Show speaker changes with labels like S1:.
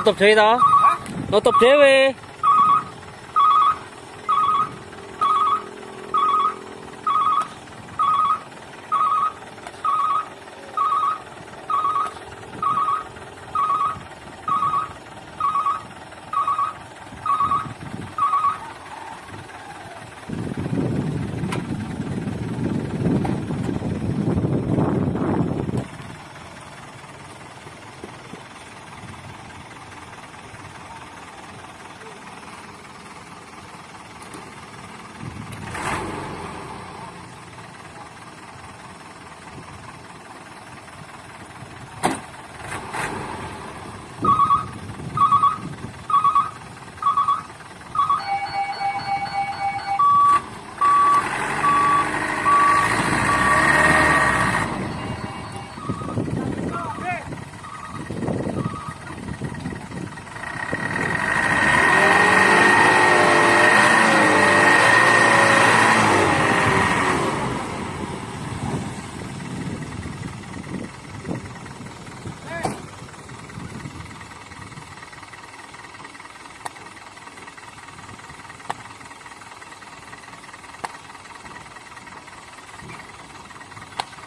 S1: nutup dhewe to? Nutup dhewe.